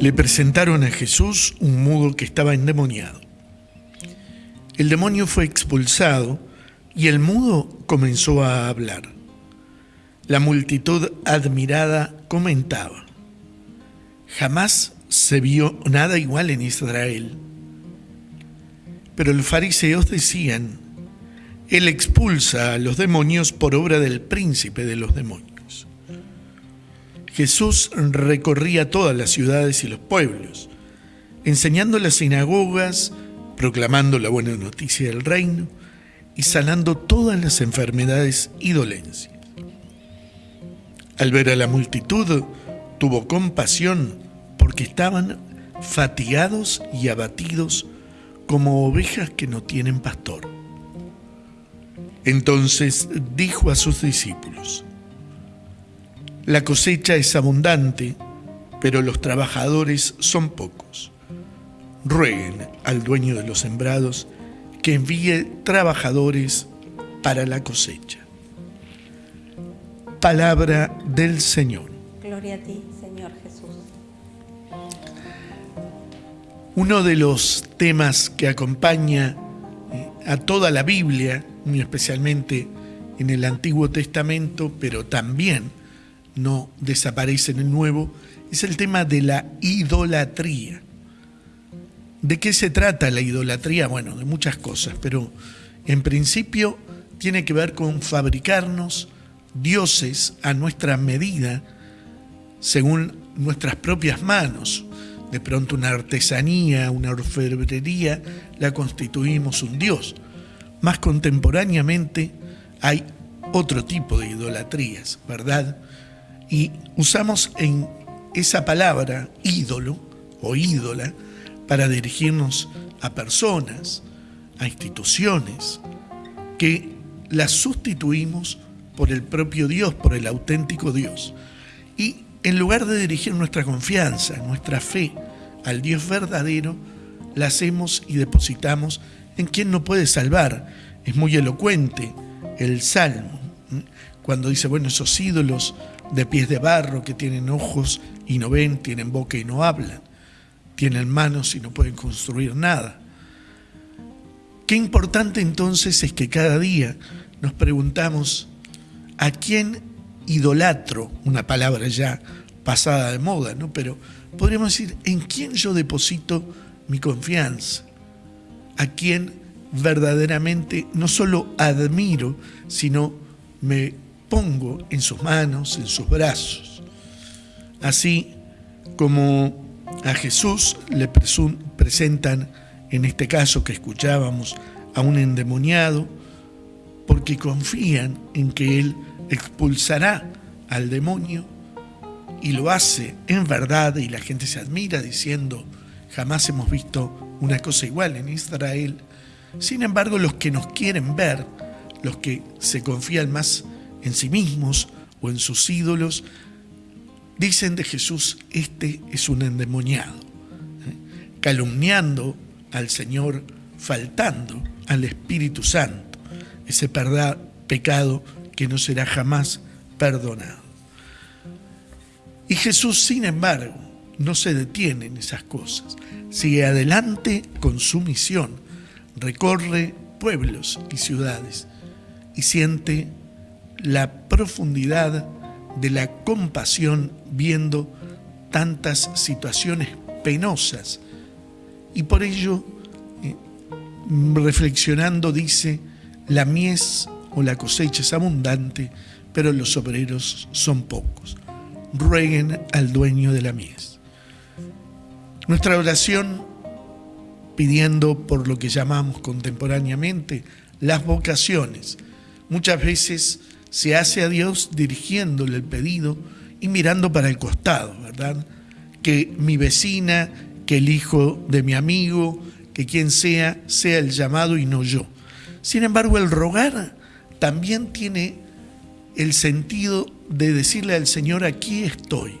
Le presentaron a Jesús un mudo que estaba endemoniado. El demonio fue expulsado y el mudo comenzó a hablar. La multitud admirada comentaba, jamás se vio nada igual en Israel. Pero los fariseos decían, Él expulsa a los demonios por obra del príncipe de los demonios. Jesús recorría todas las ciudades y los pueblos, enseñando las sinagogas, proclamando la buena noticia del reino y sanando todas las enfermedades y dolencias. Al ver a la multitud, tuvo compasión porque estaban fatigados y abatidos como ovejas que no tienen pastor. Entonces dijo a sus discípulos, La cosecha es abundante, pero los trabajadores son pocos. Rueguen al dueño de los sembrados que envíe trabajadores para la cosecha. Palabra del Señor. Gloria a ti, Señor Jesús. Uno de los temas que acompaña eh, a toda la Biblia, muy especialmente en el Antiguo Testamento, pero también no desaparece en el Nuevo, es el tema de la idolatría. ¿De qué se trata la idolatría? Bueno, de muchas cosas, pero en principio tiene que ver con fabricarnos dioses a nuestra medida, según nuestras propias manos, de pronto una artesanía, una orfebrería, la constituimos un dios. Más contemporáneamente hay otro tipo de idolatrías, ¿verdad? Y usamos en esa palabra ídolo o ídola para dirigirnos a personas, a instituciones, que las sustituimos por el propio Dios, por el auténtico Dios. Y en lugar de dirigir nuestra confianza, nuestra fe al Dios verdadero, la hacemos y depositamos en quien no puede salvar. Es muy elocuente el Salmo, cuando dice, bueno, esos ídolos de pies de barro que tienen ojos y no ven, tienen boca y no hablan, tienen manos y no pueden construir nada. Qué importante entonces es que cada día nos preguntamos, ¿a quién idolatro, una palabra ya pasada de moda, ¿no? Pero podríamos decir, ¿en quién yo deposito mi confianza? ¿A quién verdaderamente no solo admiro, sino me pongo en sus manos, en sus brazos? Así como a Jesús le presentan, en este caso que escuchábamos, a un endemoniado, porque confían en que Él expulsará al demonio y lo hace en verdad y la gente se admira diciendo, jamás hemos visto una cosa igual en Israel. Sin embargo, los que nos quieren ver, los que se confían más en sí mismos o en sus ídolos, dicen de Jesús, este es un endemoniado, ¿eh? calumniando al Señor, faltando al Espíritu Santo, ese pecado que no será jamás perdonado. Y Jesús, sin embargo, no se detiene en esas cosas. Sigue adelante con su misión. Recorre pueblos y ciudades y siente la profundidad de la compasión viendo tantas situaciones penosas. Y por ello, eh, reflexionando, dice, la mies o la cosecha es abundante, pero los obreros son pocos. Rueguen al dueño de la mies. Nuestra oración pidiendo por lo que llamamos contemporáneamente las vocaciones. Muchas veces se hace a Dios dirigiéndole el pedido y mirando para el costado, ¿verdad? Que mi vecina, que el hijo de mi amigo, que quien sea, sea el llamado y no yo. Sin embargo, el rogar también tiene el sentido de decirle al Señor, aquí estoy,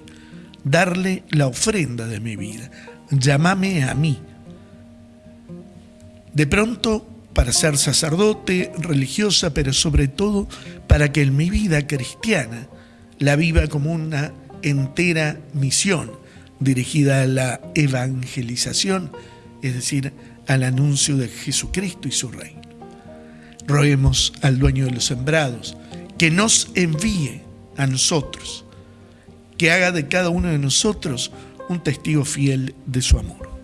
darle la ofrenda de mi vida, llámame a mí. De pronto, para ser sacerdote, religiosa, pero sobre todo para que en mi vida cristiana la viva como una entera misión dirigida a la evangelización, es decir, al anuncio de Jesucristo y su reino. Roguemos al dueño de los sembrados que nos envíe a nosotros, que haga de cada uno de nosotros un testigo fiel de su amor.